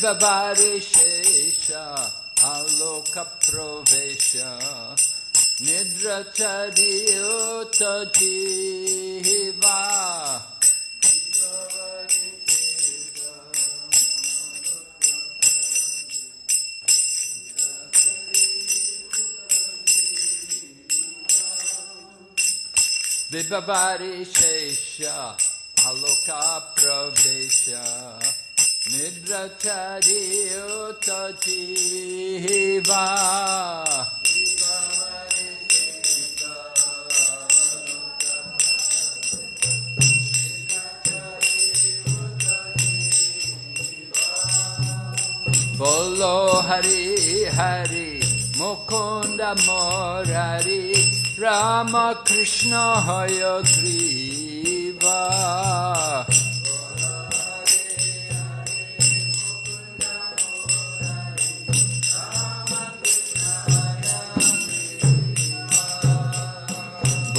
निर्जबारिशेषा आलोकप्रवेश निद्रचर्योतजीवा Vibhavari Shesha aloca Pravesha Nidra Chariota Jiva Bolo Hari Hari Mukunda Morari Rama Krishna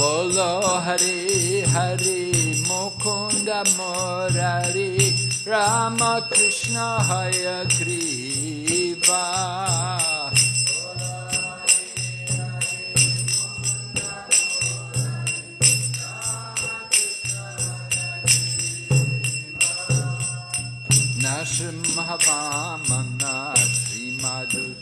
Bolo Hari Hari Mukunda Morari Rama Krishna Hayagriva Nashimhavamana Sri Madhusudana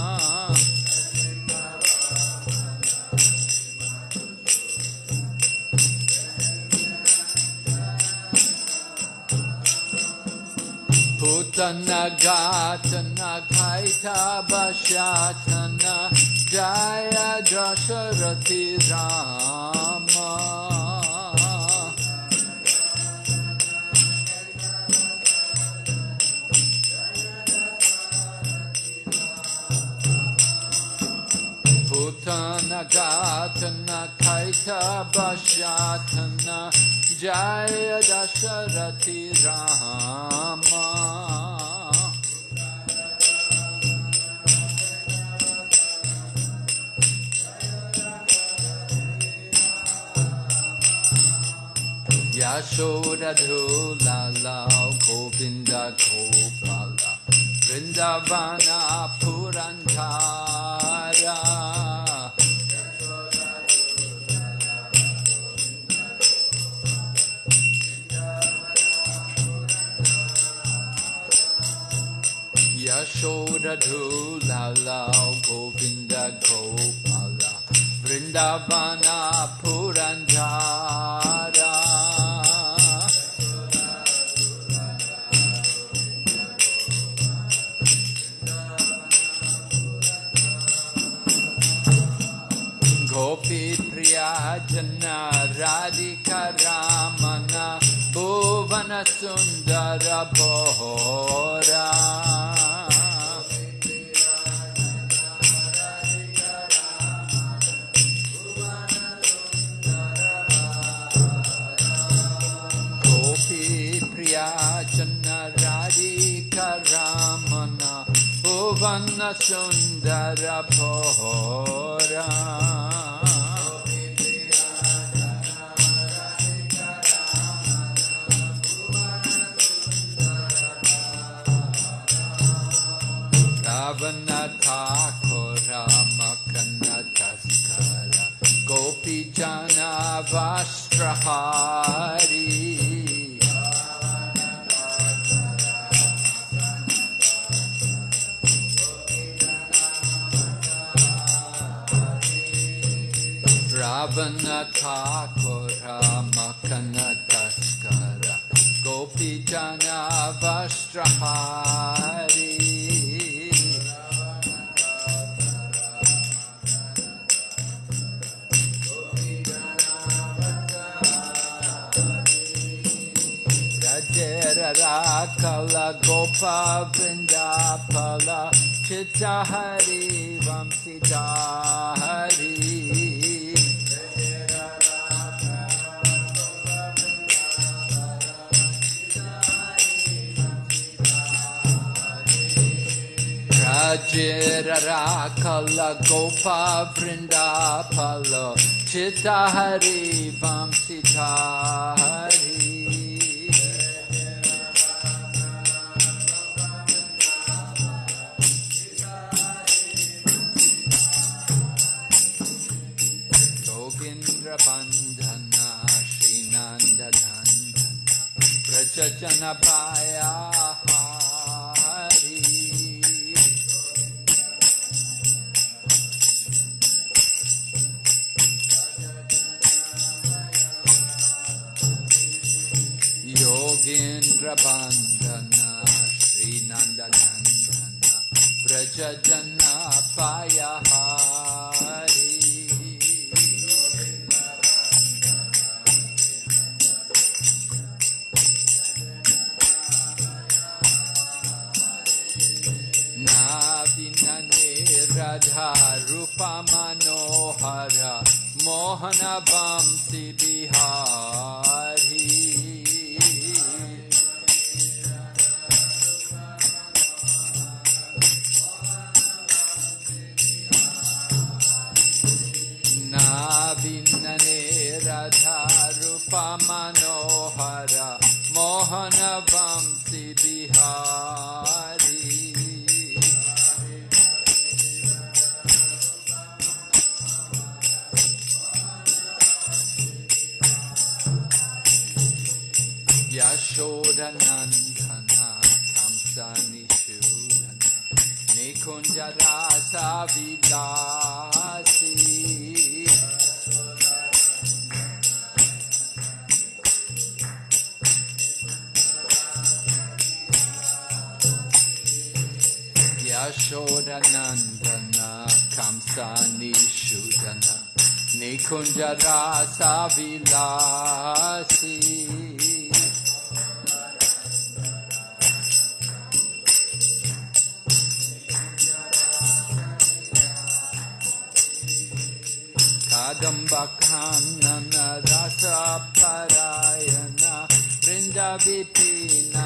पुतनगाचना खैता बशाचना जय दशरथि Ram पुतनगाचना खैता बशाचना Rama Putana Gatana Kaita Bashatana Jaya Dasharati Rama Yashoda Dhulala Govinda Gopala Vrindavana Yashoda Dhulala Govinda Gopala Vrindavana Purantara Gopi Priya Jana Radhika Ramana Bhuvana Sundara Bhora Taskara Gopi Jana Vastrahari Ravana Thakura Makana Taskara Gopi Jana Vastrahari. Rajera Kala Gopa Vrindapala Chitta Hari Vamsita Hari Rajira Kala Gopa Vrindapala Chitta Hari Hari Srinanda Nandana Brajajana Paya Yashodanandana Kamsani Shudana Nikunjarasa Vilasi Kadambakhanana rasa parayana Vrinda vipina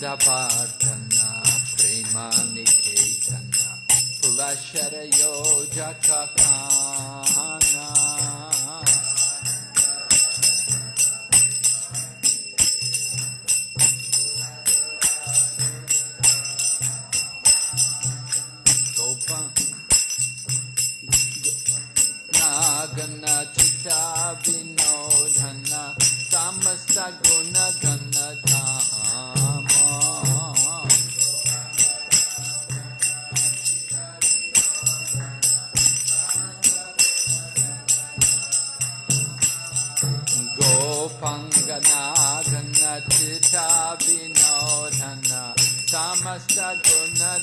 Bhajana Prema Niketana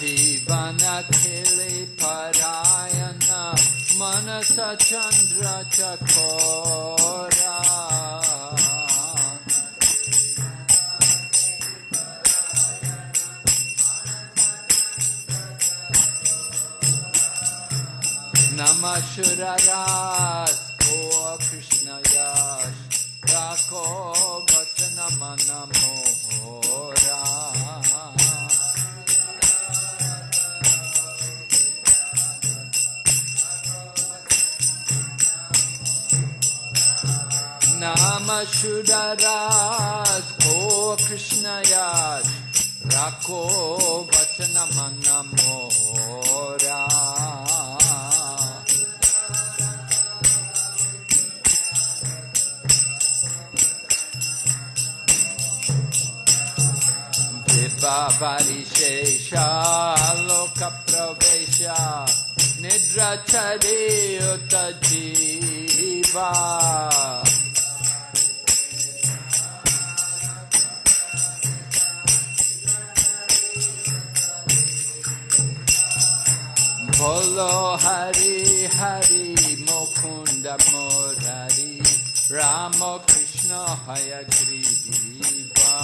Yamuna Jivana Kili Parayana Manasa Chandra Vasudharas, O Krishna Yad, Rako Vachana Mangamora. पापरिशेषालोकप्रवेश निद्रचरेयुत जीवा Bolo Hari Hari Mukunda Murari Rama Krishna Hayagriva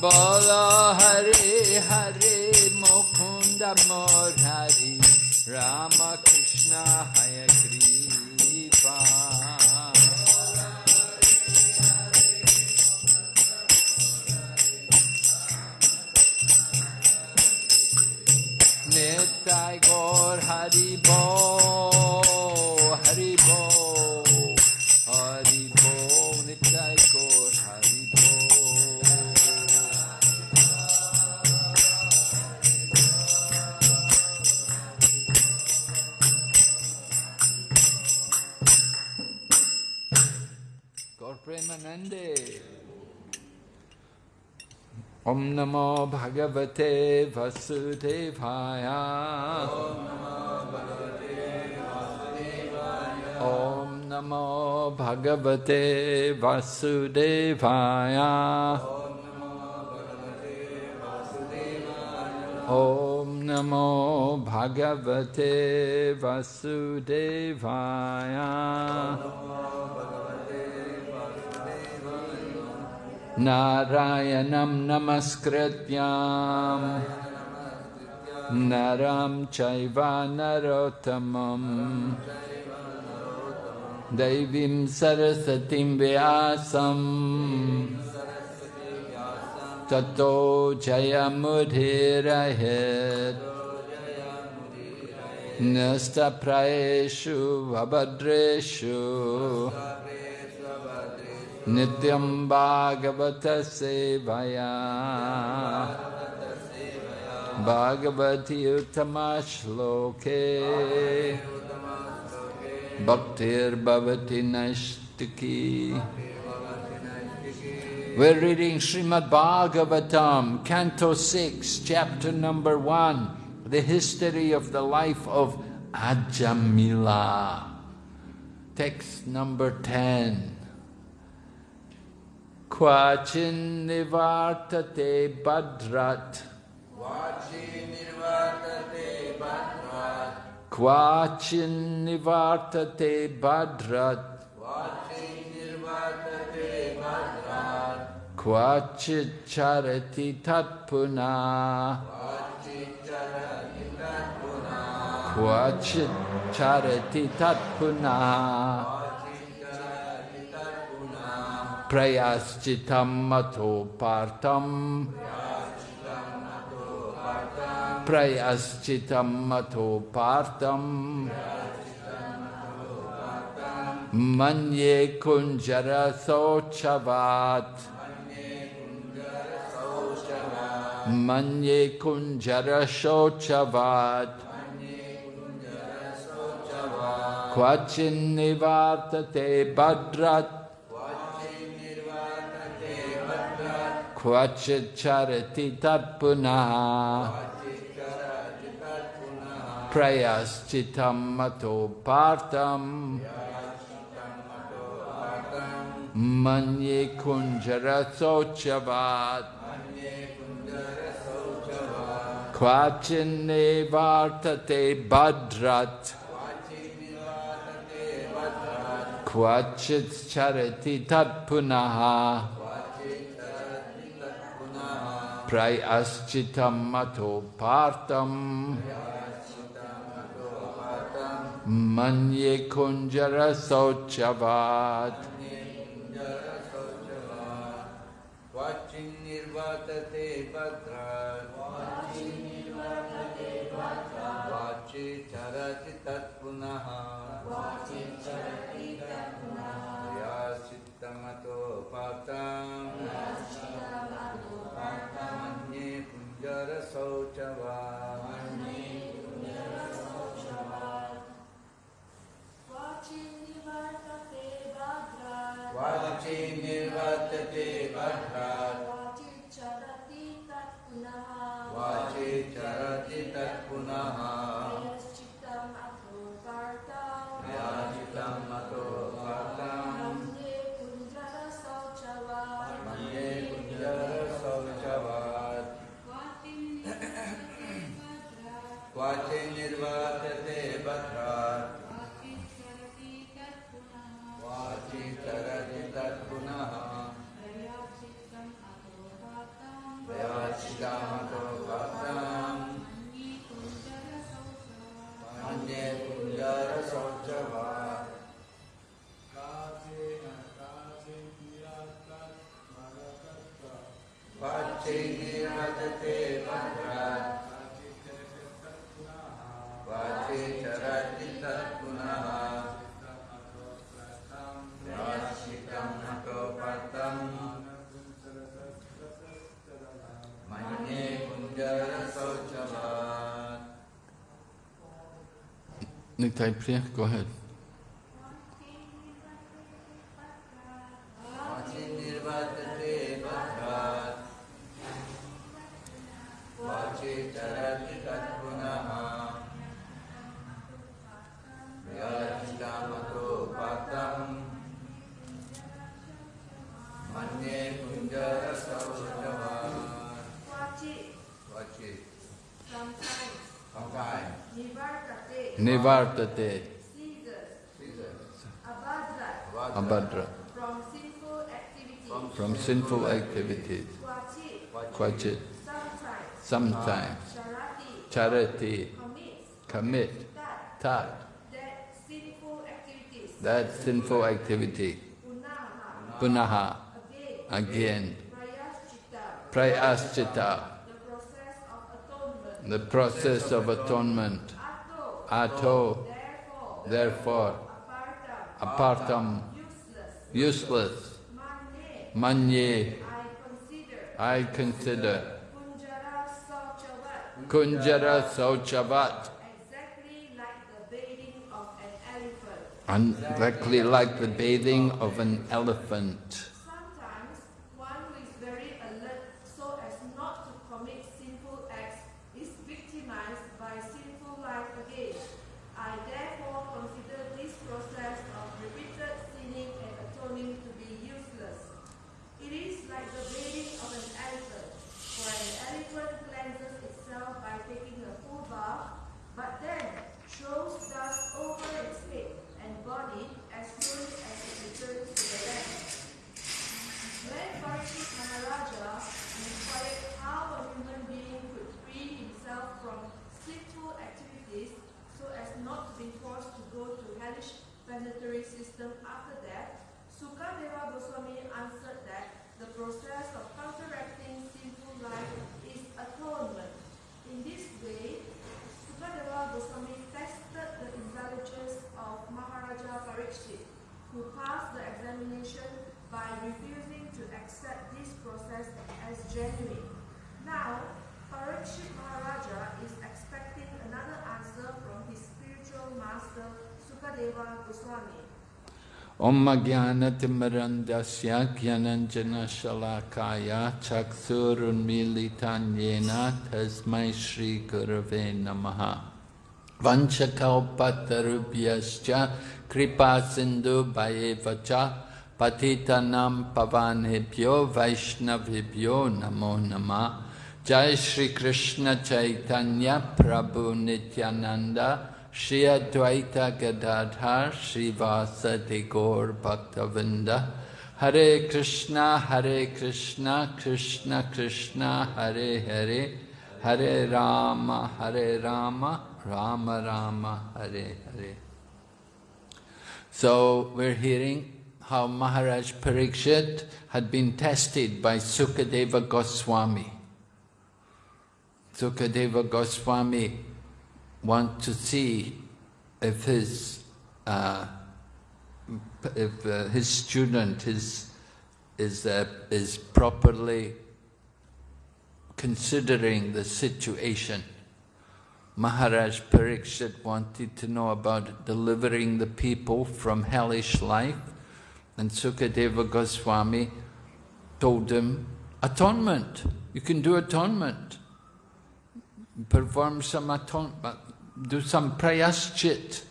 Bolo Hare Hare Mukunda Murari Rama Krishna Hayagriva Om Namo Bhagavate Vasudevaya. Om Namo Bhagavate Vasudevaya. Om Namo Bhagavate Vasudevaya. Narayanam Namaskrityam Naram Chaiva Narotamam. Devim Sarasatim दैवीं सरस्वतीं व्यासं। ततो जयमुधिरहेत् नस्तप्रयेषु वभद्रेषु। नित्यं भागवतसेवया। भागवति उत्तमश्लोके Bhaktir Bhavati Nashtaki We're reading Srimad Bhagavatam, Canto 6, chapter number 1, the history of the life of Ajamila. Text number 10. Quachin nivartate badrat. Quachin nivartate badrat. Kvachin nivartate badrat. Kvachin nivartate badrat. Kvachit charati tatpuna. Kvachit charati tatpuna. Kvachit charati tatpuna. Prayaschitam mato partam. Prayaschitam mato partam. Manye kunjara sochavat. Manye kunjara sochavat. Quachin nivartate badrat Quachit charati tatpuna prayas chitam mato partam Manye kunjara sochavat Kvachine vartate badrat Kvachit charati tat punaha Prayaschitam mato partam matopartam manye kunjara sauchavat Watching nirvatate badra Watching nirvatate badra Vachi charati tat punaha Vachi Nick Type Go ahead. of the dead. Abhadra. From sinful activities. From sinful activities. Quachit. Sometimes. Charity. Commit. Tat. That sinful activity. Punaha. Again. Prayaschita. The process of atonement ato, therefore, apartam, useless, manye, I consider, kunjara sauchavat, exactly like the bathing of an elephant. Om Jnanatimarandasya Jnananjana Shalakaya Chakthurunmilitanyena Tasmai Shri Gurave Namaha. Vanchakalpatarubhyascha Kripa Sindhu Bhayevacha Patitanam Pavanhibhyo Vaishnavibhyo Namo Namah Jai Shri Krishna Chaitanya Prabhu Nityananda Shri Advaita Gadadhar Shri Vasati Gaur Bhaktavinda. Hare Krishna Hare Krishna Krishna Krishna Hare Hare. Hare Rama Hare Rama Rama Rama Hare Hare. So we're hearing how Maharaj Parikshit had been tested by Sukadeva Goswami. Sukadeva Goswami want to see if his uh, if uh, his student is is uh, is properly considering the situation. Maharaj Parikshit wanted to know about delivering the people from hellish life, and Sukadeva Goswami told him, atonement, you can do atonement perform some atonement, do some prayaschit,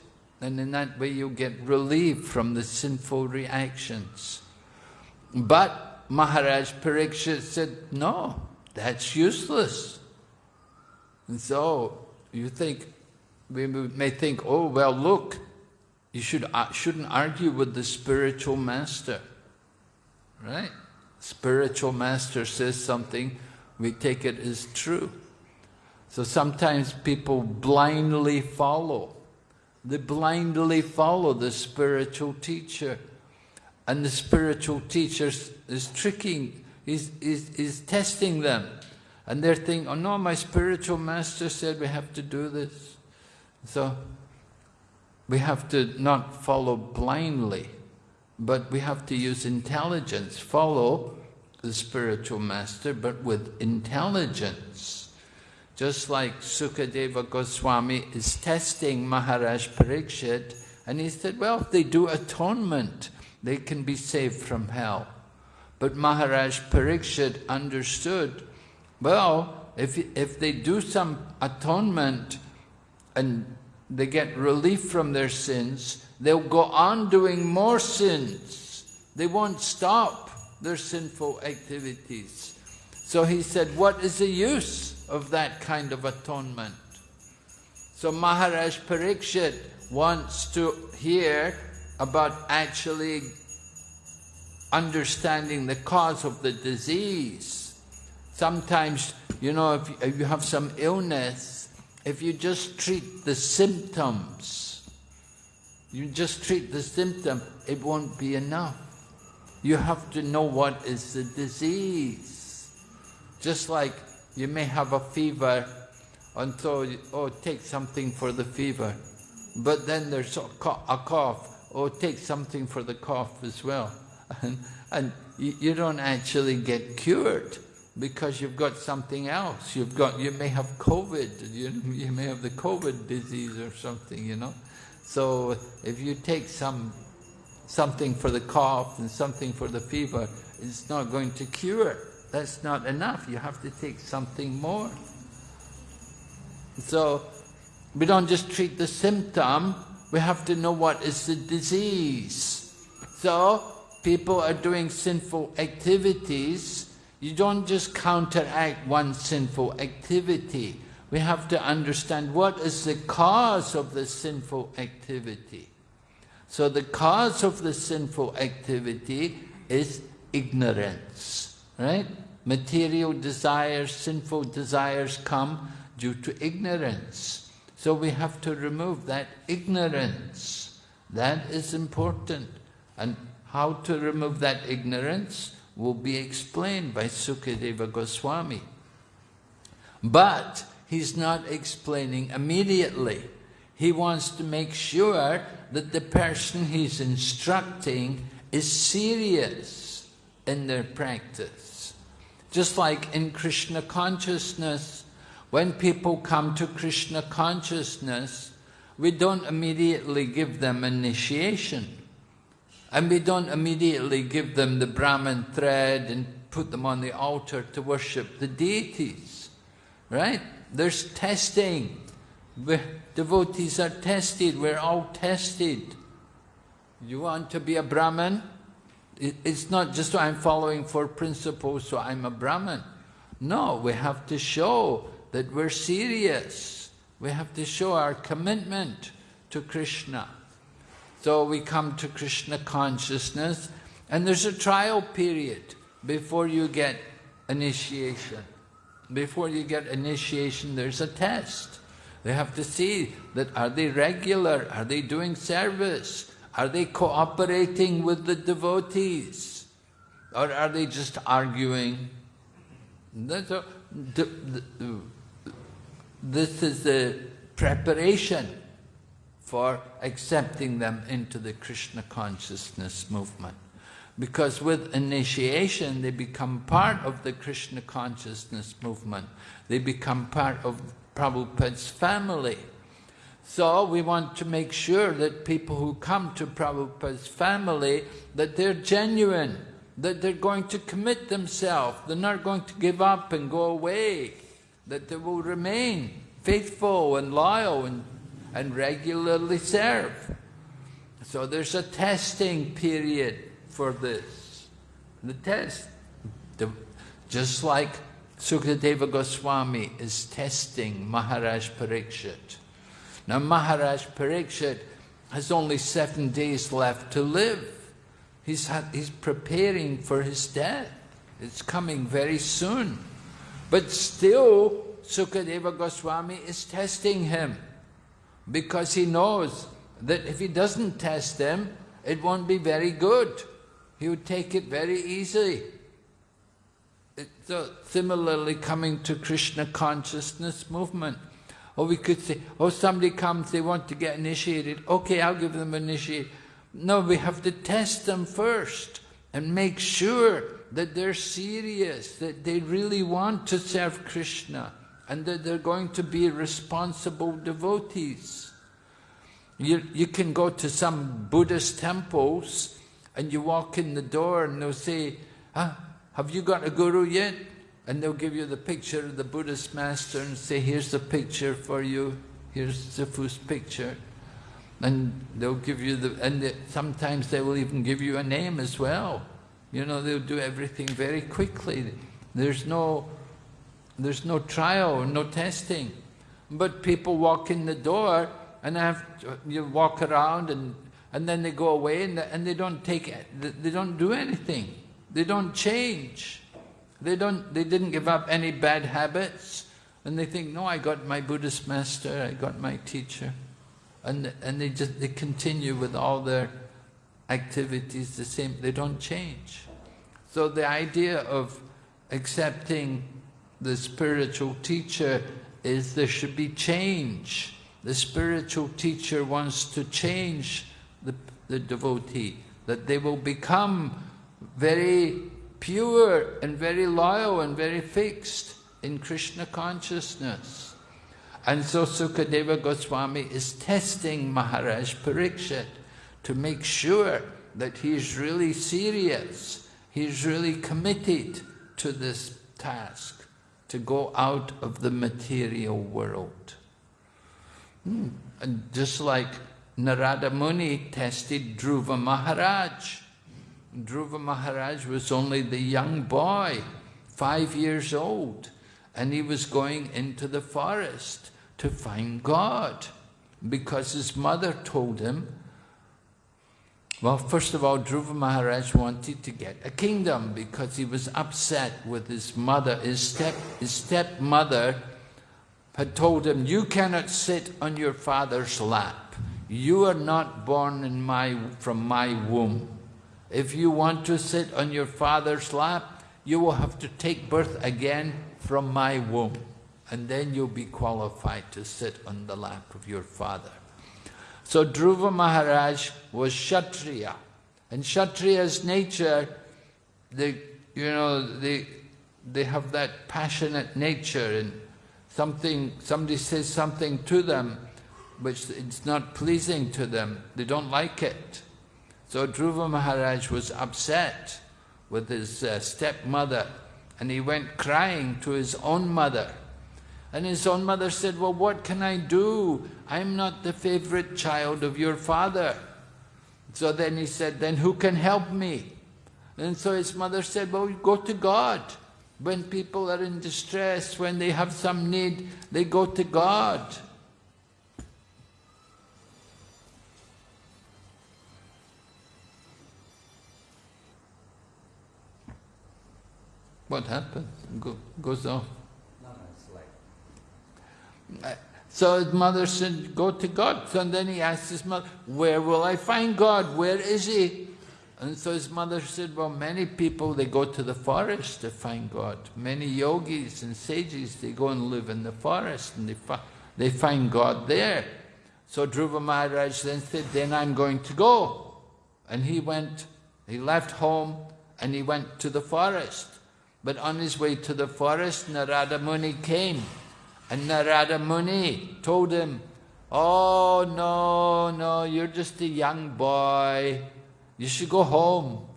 and in that way you get relief from the sinful reactions. But Maharaj Parikshit said, no, that's useless. And so you think, we may think, oh, well, look, you should, uh, shouldn't argue with the spiritual master, right? Spiritual master says something, we take it as true. So sometimes people blindly follow. They blindly follow the spiritual teacher. And the spiritual teacher is tricking, is, is, is testing them. And they're thinking, oh no, my spiritual master said we have to do this. So we have to not follow blindly, but we have to use intelligence. Follow the spiritual master, but with intelligence. Just like Sukadeva Goswami is testing Maharaj Parikshit, and he said, well, if they do atonement, they can be saved from hell. But Maharaj Parikshit understood, well, if, if they do some atonement and they get relief from their sins, they'll go on doing more sins. They won't stop their sinful activities. So he said, what is the use? Of that kind of atonement. So Maharaj Parikshit wants to hear about actually understanding the cause of the disease. Sometimes, you know, if, you have some illness, if you just treat the symptoms, you just treat the symptom, it won't be enough. You have to know what is the disease. Just like you may have a fever, and so, oh, take something for the fever. But then there's a cough, oh, take something for the cough as well. And, and you don't actually get cured because you've got something else. You've got, you may have COVID, you, you may have the COVID disease or something, you know. So if you take some something for the cough and something for the fever, it's not going to cure. That's not enough. You have to take something more. So, we don't just treat the symptom, we have to know what is the disease. So, people are doing sinful activities, you don't just counteract one sinful activity. We have to understand what is the cause of the sinful activity. So the cause of the sinful activity is ignorance, right? Material desires, sinful desires come due to ignorance. So we have to remove that ignorance. That is important. And how to remove that ignorance will be explained by Sukadeva Goswami. But he's not explaining immediately. He wants to make sure that the person he's instructing is serious in their practice. Just like in Krishna consciousness, when people come to Krishna consciousness, we don't immediately give them initiation. And we don't immediately give them the Brahman thread and put them on the altar to worship the deities. Right? There's testing. We're, devotees are tested, we're all tested. You want to be a It's not just so I'm following four principles, so I'm a Brahmin. No, we have to show that we're serious. We have to show our commitment to Krishna. So we come to Krishna consciousness and there's a trial period before you get initiation. Before you get initiation, there's a test. They have to see that are they regular, are they doing service, are they cooperating with the devotees, or are they just arguing? This is the preparation for accepting them into the Krishna consciousness movement. Because with initiation, they become part of the Krishna consciousness movement. They become part of Prabhupada's family. So we want to make sure that people who come to Prabhupada's family, that they're genuine, that they're going to commit themselves, they're not going to give up and go away, that they will remain faithful and loyal and, and regularly serve. So there's a testing period for this. The test, the, just like Sukadeva Goswami is testing Maharaj Parikshit. Now Maharaj Parikshit has only seven days left to live. He's, had, he's preparing for his death. It's coming very soon. But still, Sukadeva Goswami is testing him because he knows that if he doesn't test him, it won't be very good he would take it very easily. So uh, similarly, coming to Krishna consciousness movement. Or we could say, oh, somebody comes, they want to get initiated. Okay, I'll give them initiation. No, we have to test them first and make sure that they're serious, that they really want to serve Krishna, and that they're going to be responsible devotees. You, you can go to some Buddhist temples and you walk in the door and they'll say, huh, have you got a guru yet? And they'll give you the picture of the Buddhist master and say, here's the picture for you, here's Zifu's picture. And they'll give you the, and sometimes they will even give you a name as well. You know, they'll do everything very quickly. There's no, there's no trial, no testing. But people walk in the door and have, you walk around and and then they go away and, and they don't take they don't do anything. They don't change. They don't. They didn't give up any bad habits, and they think, no, I got my Buddhist master, I got my teacher, and and they just they continue with all their activities the same. They don't change. So the idea of accepting the spiritual teacher is there should be change. The spiritual teacher wants to change the the devotee, that they will become very pure and very loyal and very fixed in Krishna consciousness. And so Sukadeva Goswami is testing Maharaj Parikshit to make sure that he's really serious, he's really committed to this task, to go out of the material world. Hmm. And just like Narada Muni tested Dhruva Maharaj. Dhruva Maharaj was only the young boy, five years old, and he was going into the forest to find God because his mother told him, well, first of all, Dhruva Maharaj wanted to get a kingdom because he was upset with his mother. His, step, his stepmother had told him, you cannot sit on your father's lap. You are not born in my, from my womb. If you want to sit on your father's lap, you will have to take birth again from my womb. And then you'll be qualified to sit on the lap of your father. So Dhruva Maharaj was Kshatriya. And Kshatriya's nature, they, you know, they, they have that passionate nature and something, somebody says something to them which it's not pleasing to them. They don't like it. So Dhruva Maharaj was upset with his uh, stepmother and he went crying to his own mother. And his own mother said, well, what can I do? I'm not the favorite child of your father. So then he said, then who can help me? And so his mother said, well, go to God. When people are in distress, when they have some need, they go to God. What happened? Go, goes off. No, no, it's like So his mother said, go to God. So then he asked his mother, where will I find God? Where is he? And so his mother said, well, many people, they go to the forest to find God. Many yogis and sages, they go and live in the forest and they, fi they find God there. So Dhruva Maharaj then said, then I'm going to go. And he went, he left home and he went to the forest. But on his way to the forest, Narada Muni came. And Narada Muni told him, Oh, no, no, you're just a young boy. You should go home.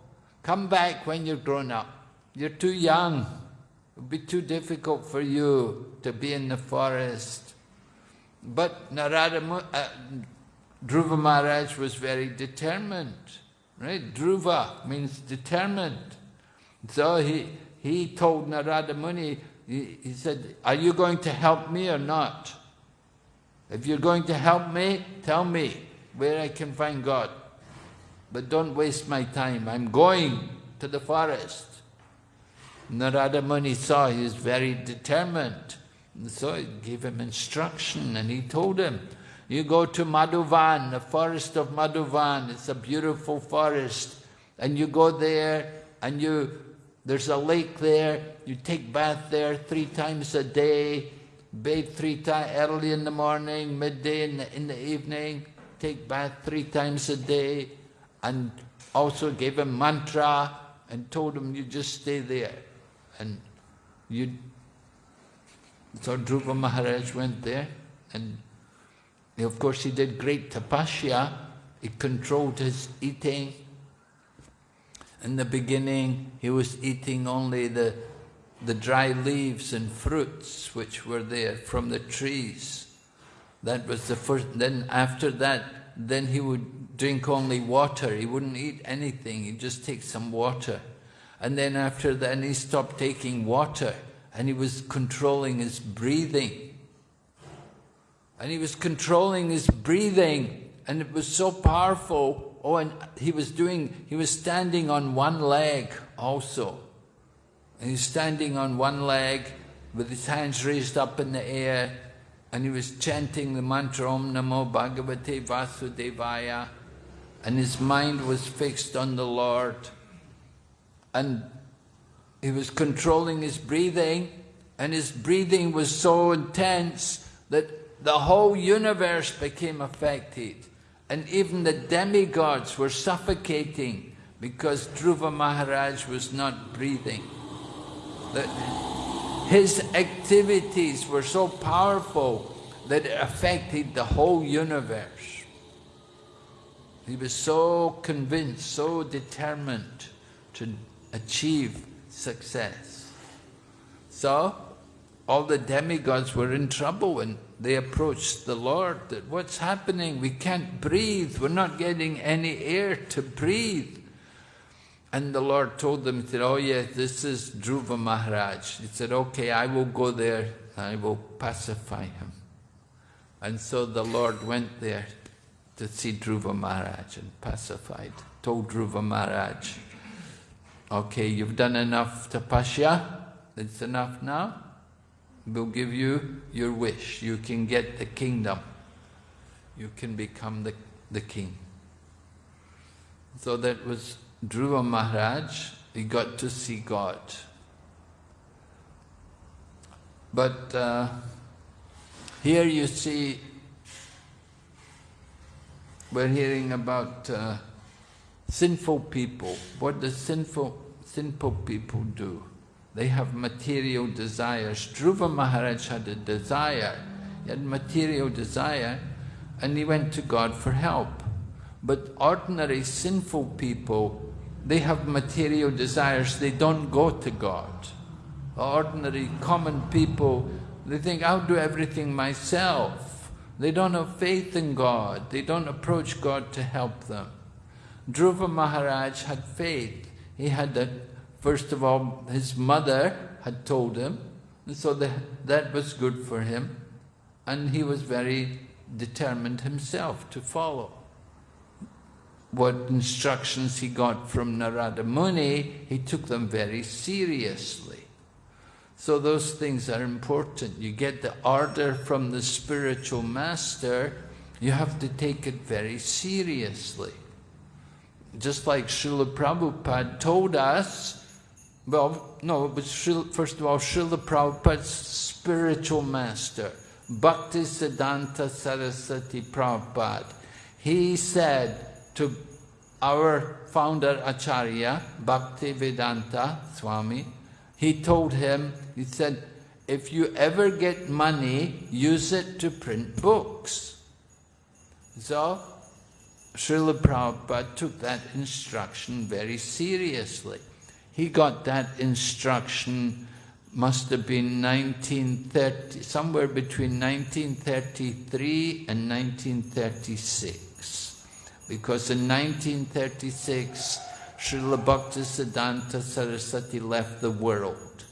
Come back when you're grown up. You're too young. It would be too difficult for you to be in the forest. But Narada, Mu- uh, Dhruva Maharaj was very determined. Right? Dhruva means determined. So he, he told Narada Muni, he, said, are you going to help me or not? If you're going to help me, tell me where I can find God. But don't waste my time. I'm going to the forest. Narada Muni saw he was very determined. And so he gave him instruction and he told him, you go to Madhuvan, the forest of Madhuvan. It's a beautiful forest. And you go there and you, there's a lake there. You take bath there three times a day. Bathe three times, early in the morning, midday, in the, in the evening. Take bath three times a day. And also gave him mantra and told him you just stay there. And you, so Dhruva Maharaj went there and of course he did great tapasya. He controlled his eating. In the beginning he was eating only the, the dry leaves and fruits which were there from the trees. That was the first, then after that, then he would drink only water. He wouldn't eat anything, he'd just take some water. And then after that, he stopped taking water and he was controlling his breathing. And he was controlling his breathing and it was so powerful. Oh, and he was doing, he was standing on one leg also. And he's standing on one leg with his hands raised up in the air and he was chanting the mantra Om Namo Bhagavate Vasudevaya and his mind was fixed on the Lord and he was controlling his breathing and his breathing was so intense that the whole universe became affected and even the demigods were suffocating because Dhruva Maharaj was not breathing. His activities were so powerful that it affected the whole universe. He was so convinced, so determined to achieve success. So, all the demigods were in trouble when they approached the Lord that what's happening? We can't breathe, we're not getting any air to breathe. And the Lord told them, he said, oh yes, this is Dhruva Maharaj. He said, okay, I will go there, I will pacify him. And so the Lord went there to see Dhruva Maharaj and pacified, told Dhruva Maharaj, okay, you've done enough tapasya, it's enough now, we'll give you your wish, you can get the kingdom, you can become the, the king. So that was Dhruva Maharaj, he got to see God. But uh, here you see, we're hearing about uh, sinful people. What do sinful, sinful people do? They have material desires. Dhruva Maharaj had a desire, he had material desire, and he went to God for help. But ordinary sinful people, they have material desires, they don't go to God. Ordinary common people, They think, I'll do everything myself. They don't have faith in God. They don't approach God to help them. Dhruva Maharaj had faith. He had that, first of all, his mother had told him, and so the, that was good for him. And he was very determined himself to follow. What instructions he got from Narada Muni, he took them very seriously. So those things are important. You get the order from the spiritual master, you have to take it very seriously. Just like Srila Prabhupada told us, well, no, was Srila, first of all, Srila Prabhupada's spiritual master, Bhakti Siddhanta Saraswati Prabhupada. He said to our founder Acharya, Bhakti Vedanta Swami, he told him, he said, if you ever get money, use it to print books. So, Srila Prabhupada took that instruction very seriously. He got that instruction, must have been 1930, somewhere between 1933 and 1936. Because in 1936, Srila Bhaktisiddhanta Saraswati left the world.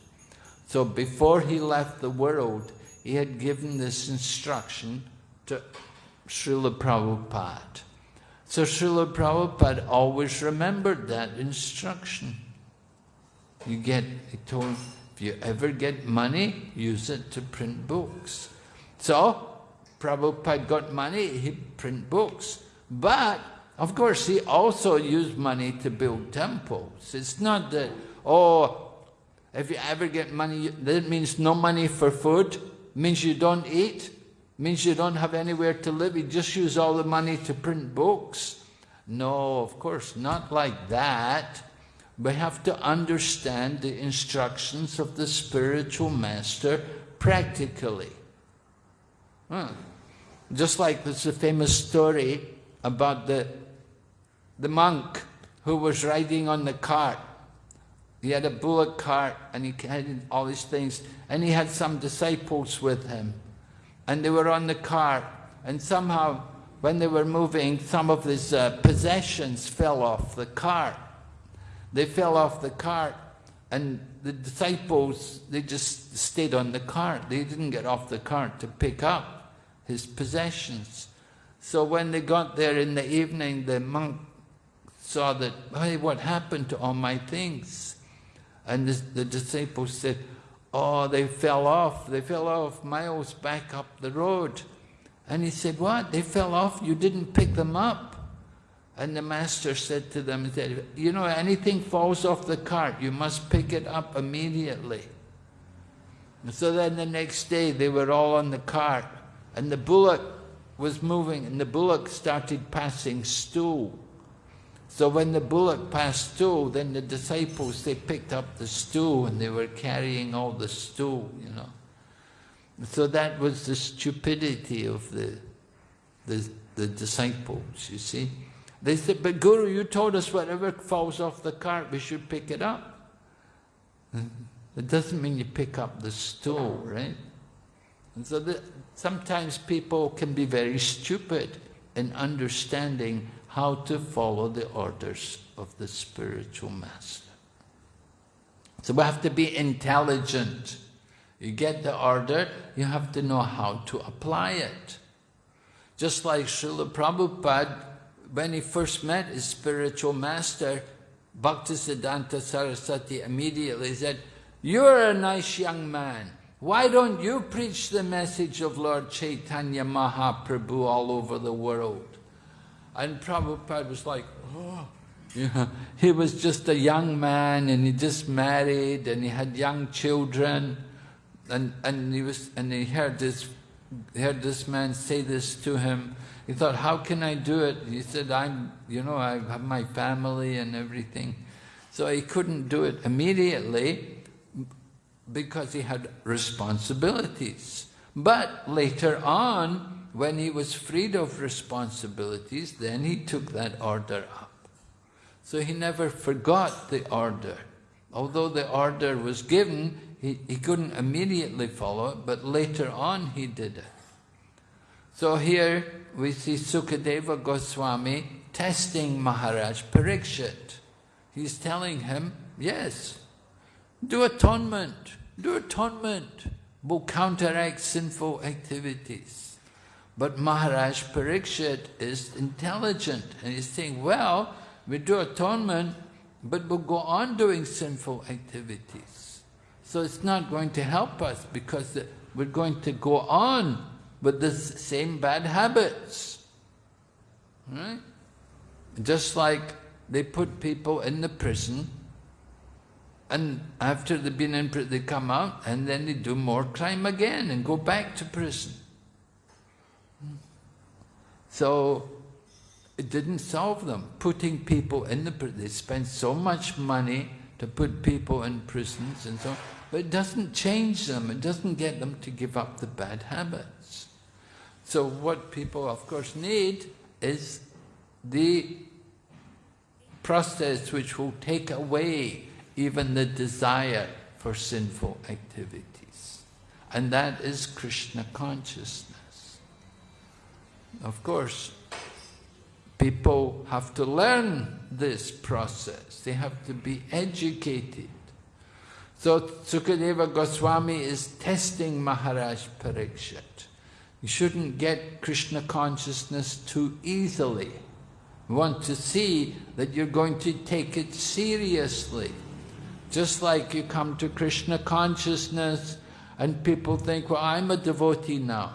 So before he left the world, he had given this instruction to Srila Prabhupada. So Srila Prabhupada always remembered that instruction. You get, he told, if you ever get money, use it to print books. So, Prabhupada got money, he print books. But, of course, he also used money to build temples. It's not that, oh, if you ever get money, that means no money for food, means you don't eat, means you don't have anywhere to live, you just use all the money to print books. No, of course, not like that we have to understand the instructions of the spiritual master practically. Hmm. Just like there's a famous story about the, the monk who was riding on the cart. He had a bullock cart and he had all these things and he had some disciples with him and they were on the cart and somehow when they were moving some of his uh, possessions fell off the cart they fell off the cart and the disciples, they just stayed on the cart. They didn't get off the cart to pick up his possessions. So when they got there in the evening, the monk saw that, hey, what happened to all my things? And the, the disciples said, oh, they fell off. They fell off miles back up the road. And he said, what? They fell off? You didn't pick them up? And the master said to them, you know, anything falls off the cart, you must pick it up immediately. And so then the next day they were all on the cart and the bullock was moving and the bullock started passing stool. So when the bullock passed stool, then the disciples, they picked up the stool and they were carrying all the stool, you know. So that was the stupidity of the, the, the disciples, you see. They said, but Guru, you told us whatever falls off the cart, we should pick it up. It doesn't mean you pick up the stool, right? And so sometimes people can be very stupid in understanding how to follow the orders of the spiritual master. So we have to be intelligent. You get the order, you have to know how to apply it. Just like Srila Prabhupada when he first met his spiritual master, Bhaktisiddhanta Saraswati immediately said, You're a nice young man. Why don't you preach the message of Lord Chaitanya Mahaprabhu all over the world? And Prabhupada was like, oh. He was just a young man and he just married and he had young children and, and he was and he heard this heard this man say this to him he thought, how can I do it? He said, I'm, you know, I have my family and everything. So he couldn't do it immediately because he had responsibilities. But later on, when he was freed of responsibilities, then he took that order up. So he never forgot the order. Although the order was given, he, he couldn't immediately follow it, but later on he did it. So here we see Sukadeva Goswami testing Maharaj Parikshit. He's telling him, yes, do atonement, do atonement, will counteract sinful activities. But Maharaj Parikshit is intelligent and he's saying, well, we do atonement, but we'll go on doing sinful activities. So it's not going to help us because we're going to go on with the same bad habits. Right? Just like they put people in the prison and after they've been in prison, they come out and then they do more crime again and go back to prison. So it didn't solve them. Putting people in the prison, they spend so much money to put people in prisons and so on, but it doesn't change them, it doesn't get them to give up the bad habits. So what people of course need is the process which will take away even the desire for sinful activities. And that is Krishna consciousness. Of course, people have to learn this process. They have to be educated. So Sukadeva Goswami is testing Maharaj Parikshit. You shouldn't get Krishna consciousness too easily. You want to see that you're going to take it seriously. Just like you come to Krishna consciousness and people think, well, I'm a devotee now.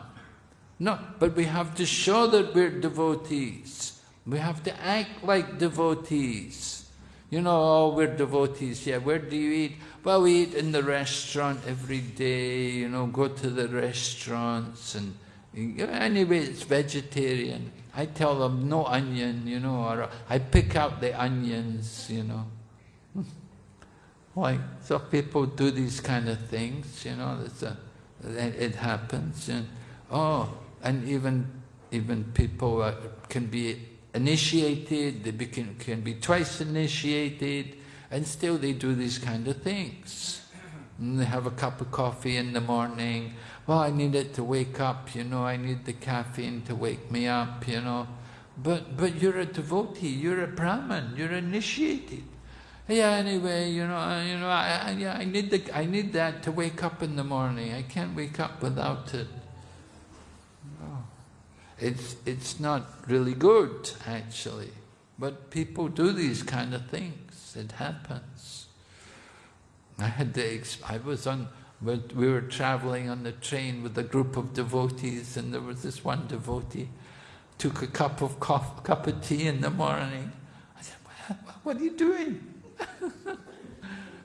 No, but we have to show that we're devotees. We have to act like devotees. You know, oh, we're devotees, yeah, where do you eat? Well, we eat in the restaurant every day, you know, go to the restaurants and anyway, it's vegetarian. I tell them no onion, you know, or I pick out the onions, you know. like, So people do these kind of things, you know, a, it happens. And, oh, and even, even people can be initiated, they can, can be twice initiated, and still they do these kind of things. And they have a cup of coffee in the morning. Well, I need it to wake up, you know, I need the caffeine to wake me up, you know. But, but you're a devotee, you're a Brahman, you're initiated yeah, anyway, you know, you know, I, I, yeah, I need the, I need that to wake up in the morning. I can't wake up without it. No. It's, it's not really good, actually. But people do these kind of things. It happens. I had the, I was on, we were traveling on the train with a group of devotees, and there was this one devotee took a cup of coffee, cup of tea in the morning. I said, what are you doing?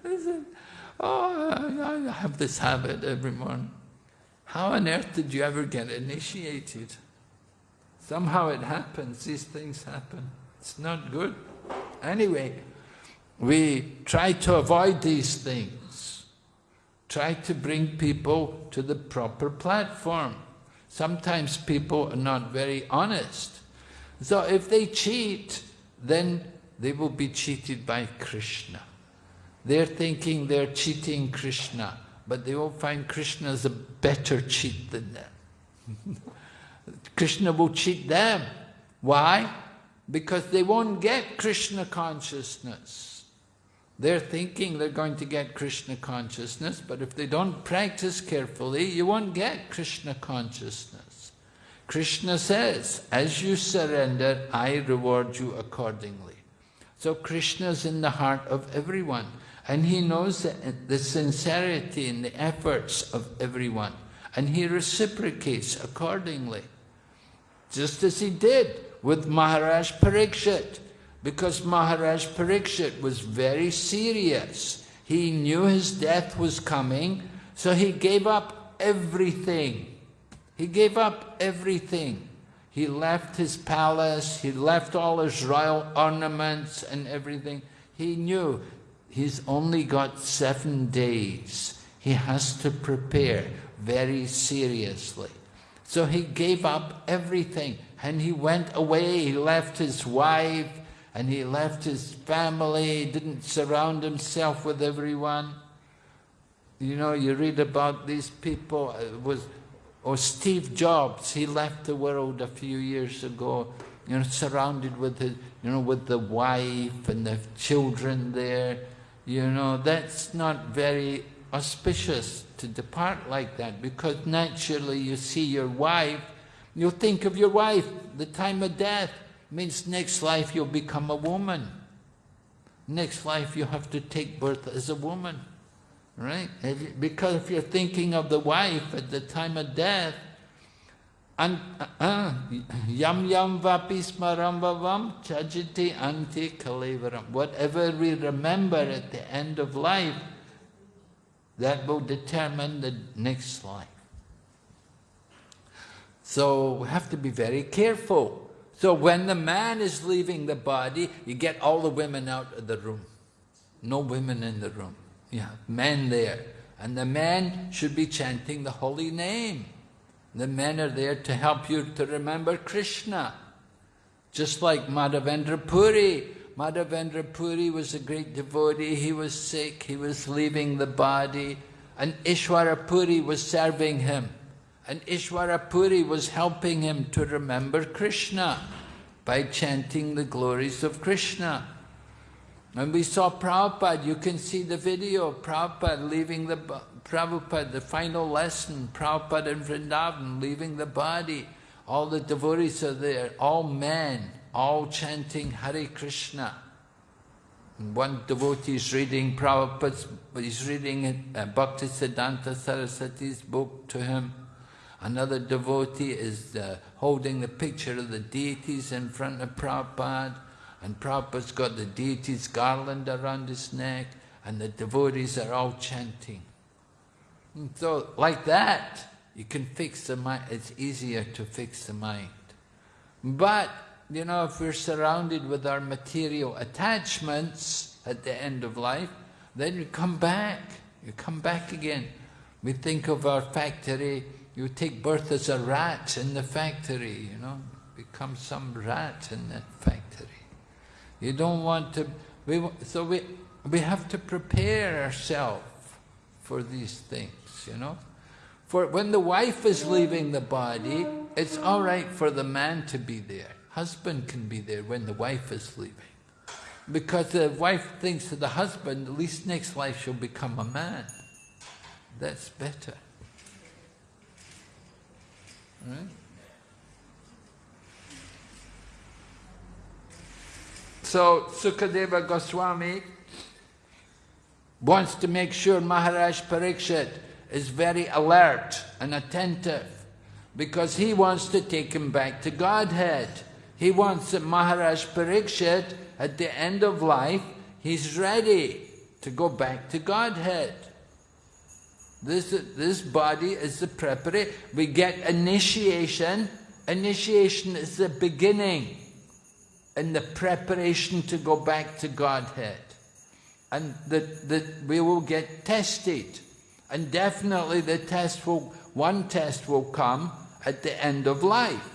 I said, oh, I have this habit every morning. How on earth did you ever get initiated? Somehow it happens, these things happen. It's not good. Anyway, we try to avoid these things. Try to bring people to the proper platform. Sometimes people are not very honest. So if they cheat, then they will be cheated by Krishna. They're thinking they're cheating Krishna, but they will find Krishna is a better cheat than them. Krishna will cheat them. Why? Because they won't get Krishna consciousness. They're thinking they're going to get Krishna consciousness, but if they don't practice carefully, you won't get Krishna consciousness. Krishna says, as you surrender, I reward you accordingly. So Krishna is in the heart of everyone and he knows the, the sincerity and the efforts of everyone and he reciprocates accordingly. Just as he did with Maharaj Parikshit because Maharaj Parikshit was very serious. He knew his death was coming so he gave up everything. He gave up everything. He left his palace, he left all his royal ornaments and everything. He knew he's only got seven days. He has to prepare very seriously. So he gave up everything and he went away. He left his wife and he left his family, didn't surround himself with everyone. You know, you read about these people, it was, or Steve Jobs, he left the world a few years ago, you know, surrounded with his, you know, with the wife and the children there. You know, that's not very auspicious to depart like that because naturally you see your wife, you'll think of your wife, the time of death means next life you'll become a woman. Next life you have to take birth as a woman, right? Because if you're thinking of the wife at the time of death, and uh, yam yam vapismaram vavam chajiti anti kalevaram. Whatever we remember at the end of life, that will determine the next life. So we have to be very careful. So when the man is leaving the body, you get all the women out of the room. No women in the room. Yeah, men there. And the men should be chanting the holy name. The men are there to help you to remember Krishna. Just like Madhavendra Puri. Madhavendra Puri was a great devotee. He was sick. He was leaving the body. And Ishwara Puri was serving him. And Ishwara Puri was helping him to remember Krishna by chanting the glories of Krishna. And we saw Prabhupada, you can see the video, Prabhupada leaving the, Prabhupada, the final lesson, Prabhupada in Vrindavan, leaving the body. All the devotees are there, all men, all chanting Hare Krishna. And one devotee is reading Prabhupada's, he's reading uh, Bhakti Siddhanta Saraswati's book to him. Another devotee is uh, holding the picture of the deities in front of Prabhupada, and Prabhupada's got the deities garland around his neck, and the devotees are all chanting. And so, like that, you can fix the mind, it's easier to fix the mind. But, you know, if we're surrounded with our material attachments at the end of life, then you come back, you come back again. We think of our factory, you take birth as a rat in the factory, you know, become some rat in that factory. You don't want to, we, so we, we have to prepare ourselves for these things, you know. For when the wife is leaving the body, it's all right for the man to be there. Husband can be there when the wife is leaving. Because the wife thinks to the husband, at least next life she'll become a man. That's better. Right? So Sukadeva Goswami wants to make sure Maharaj Parikshit is very alert and attentive because he wants to take him back to Godhead. He wants that Maharaj Parikshit, at the end of life, he's ready to go back to Godhead. This, this body is the preparation. We get initiation. Initiation is the beginning and the preparation to go back to Godhead. And that, that we will get tested. And definitely the test will, one test will come at the end of life.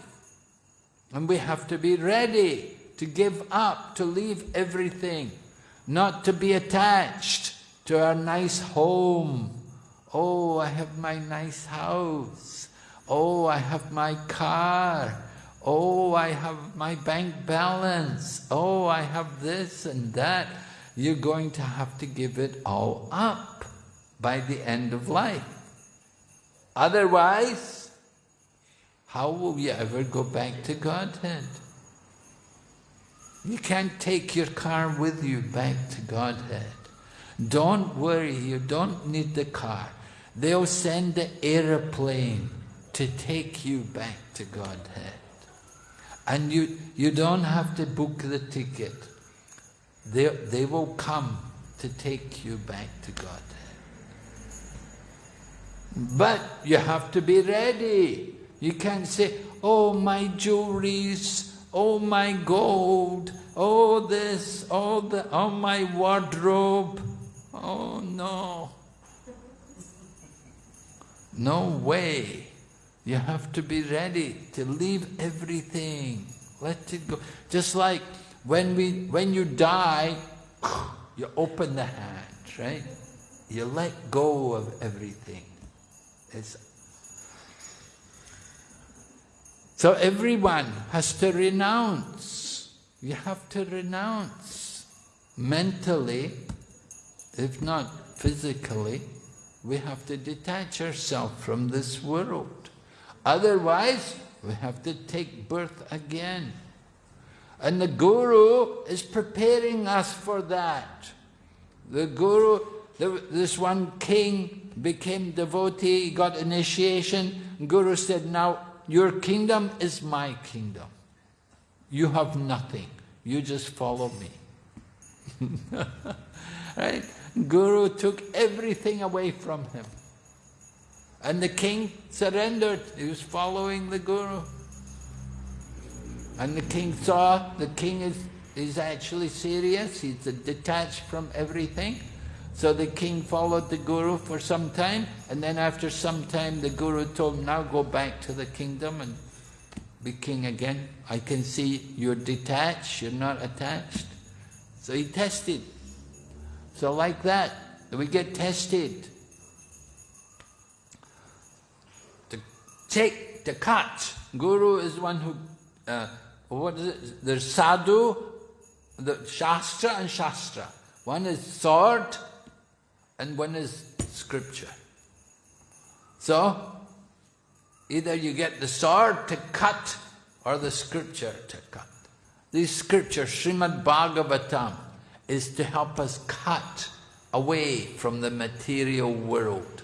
And we have to be ready to give up, to leave everything, not to be attached to our nice home. Oh, I have my nice house. Oh, I have my car. Oh, I have my bank balance. Oh, I have this and that. You're going to have to give it all up by the end of life. Otherwise, how will you ever go back to Godhead? You can't take your car with you back to Godhead. Don't worry, you don't need the car. They'll send the aeroplane to take you back to Godhead. And you, you don't have to book the ticket. They, they will come to take you back to Godhead. But you have to be ready. You can't say, oh, my jewelries, oh, my gold, oh, this, oh, the, oh, my wardrobe. Oh, no. No way. You have to be ready to leave everything. Let it go. Just like when we when you die, you open the hand, right? You let go of everything. It's so everyone has to renounce. You have to renounce. Mentally, if not physically, we have to detach ourselves from this world. Otherwise, we have to take birth again. And the Guru is preparing us for that. The Guru, this one king became devotee, got initiation. Guru said, now your kingdom is my kingdom. You have nothing. You just follow me. right? Guru took everything away from him. And the king surrendered. He was following the Guru. And the king saw the king is, is actually serious. He's detached from everything. So the king followed the Guru for some time. And then after some time, the Guru told him, now go back to the kingdom and be king again. I can see you're detached, you're not attached. So he tested. So like that, we get tested. To take, to cut. Guru is one who, uh, what is it? There's sadhu, the shastra and shastra. One is sword and one is scripture. So, either you get the sword to cut or the scripture to cut. These scriptures, Srimad Bhagavatam, is to help us cut away from the material world.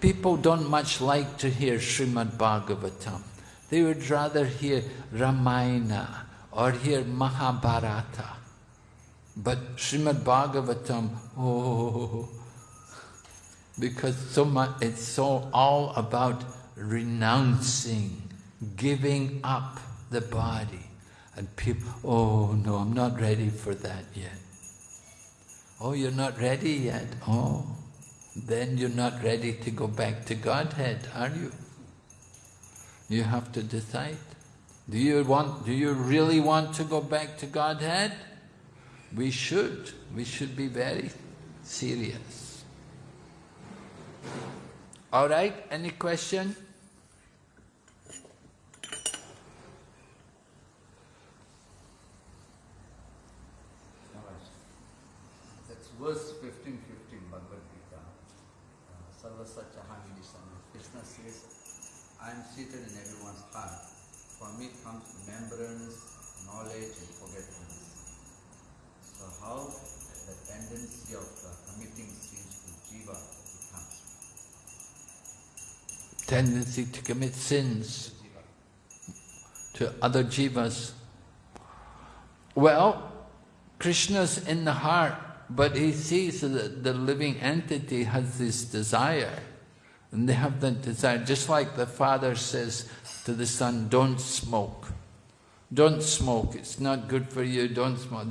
People don't much like to hear Srimad Bhagavatam. They would rather hear Ramayana or hear Mahabharata. But Srimad Bhagavatam, oh, because so much, it's so all about renouncing, giving up the body. And people, oh no, I'm not ready for that yet. Oh, you're not ready yet? Oh, then you're not ready to go back to Godhead, are you? You have to decide. Do you want, do you really want to go back to Godhead? We should. We should be very serious. All right, any question? Verse 15, 15, Bhagavad Gita. Uh, Sarvasya Caham Krishna says, I am seated in everyone's heart. From me comes remembrance, knowledge and forgetfulness. So how the tendency of committing sins to jiva becomes? Tendency to commit sins to other jivas. Well, Krishna's in the heart but he sees that the living entity has this desire. And they have that desire, just like the father says to the son, don't smoke. Don't smoke, it's not good for you, don't smoke.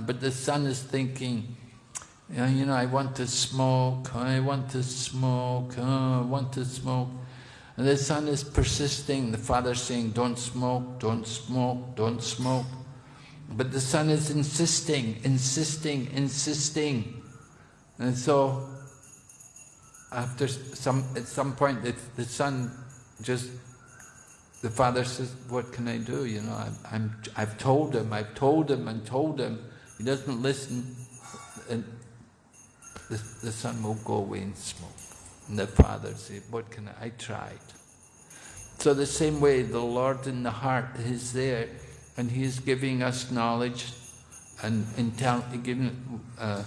But the son is thinking, you know, I want to smoke, I want to smoke, oh, I want to smoke. And the son is persisting, the father saying, don't smoke, don't smoke, don't smoke. But the son is insisting, insisting, insisting. And so, after some, at some point, the, the son just, the father says, what can I do? You know, I'm, I'm, I've told him, I've told him and told him. He doesn't listen. And the, the son will go away and smoke. And the father says, what can I, I tried. So the same way, the Lord in the heart is there and He is giving us knowledge and intel giving uh,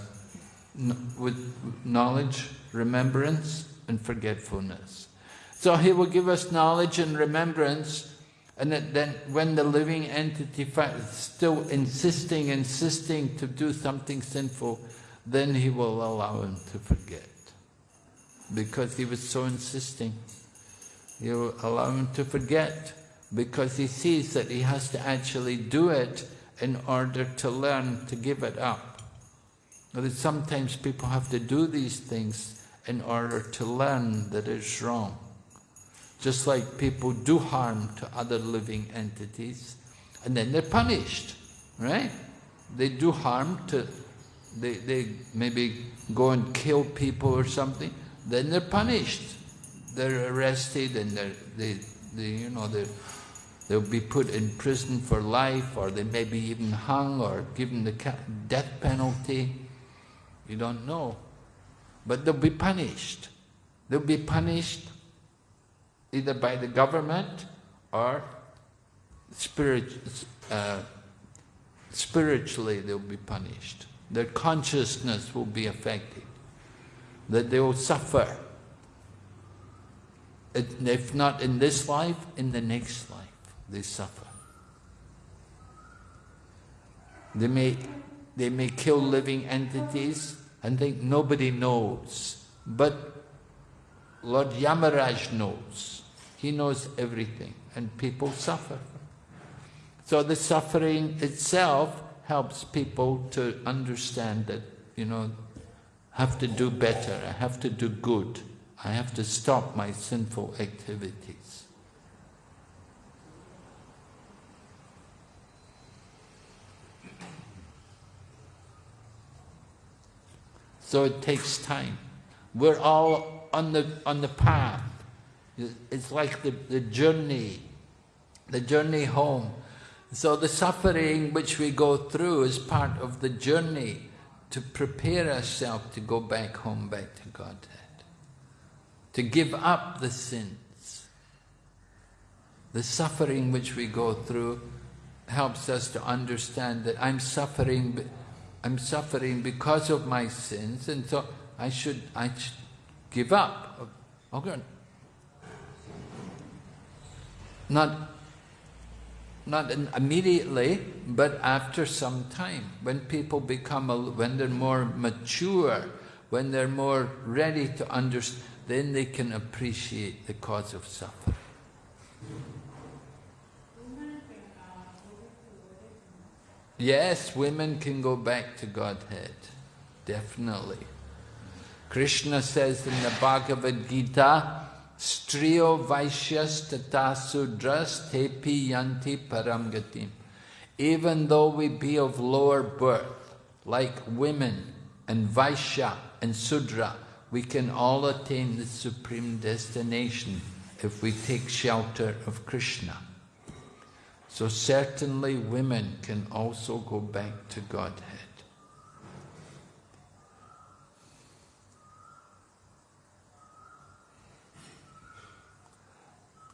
with knowledge, remembrance, and forgetfulness. So He will give us knowledge and remembrance, and then when the living entity is still insisting, insisting to do something sinful, then He will allow him to forget. Because he was so insisting, He will allow him to forget because he sees that he has to actually do it in order to learn to give it up. That sometimes people have to do these things in order to learn that it's wrong. Just like people do harm to other living entities and then they're punished, right? They do harm to they, they maybe go and kill people or something, then they're punished. They're arrested and they're, they, they, you know, they're, they'll be put in prison for life or they may be even hung or given the death penalty. You don't know. But they'll be punished. They'll be punished either by the government or spirit, uh, spiritually they'll be punished. Their consciousness will be affected. That they will suffer. If not in this life, in the next life, they suffer. They may, they may kill living entities and think nobody knows. But Lord Yamaraj knows. He knows everything and people suffer. So the suffering itself helps people to understand that, you know, I have to do better, I have to do good, I have to stop my sinful activities. So it takes time. We're all on the, on the path. It's like the, the journey, the journey home. So the suffering which we go through is part of the journey to prepare ourselves to go back home, back to Godhead. To give up the sins. The suffering which we go through helps us to understand that I'm suffering, I'm suffering because of my sins, and so I should, I should give up. Okay, not, not immediately, but after some time, when people become, when they're more mature, when they're more ready to understand, then they can appreciate the cause of suffering. Yes, women can go back to Godhead, definitely. Krishna says in the Bhagavad Gita, Striyo Vaishyas Tata Tepi Yanti Paramgatim. Even though we be of lower birth, like women and Vaishya and Sudra, we can all attain the supreme destination if we take shelter of Krishna. So certainly women can also go back to Godhead.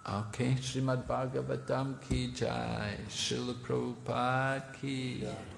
Okay, Srimad Bhagavatam ki jai, Srila Prabhupada ki. Yeah.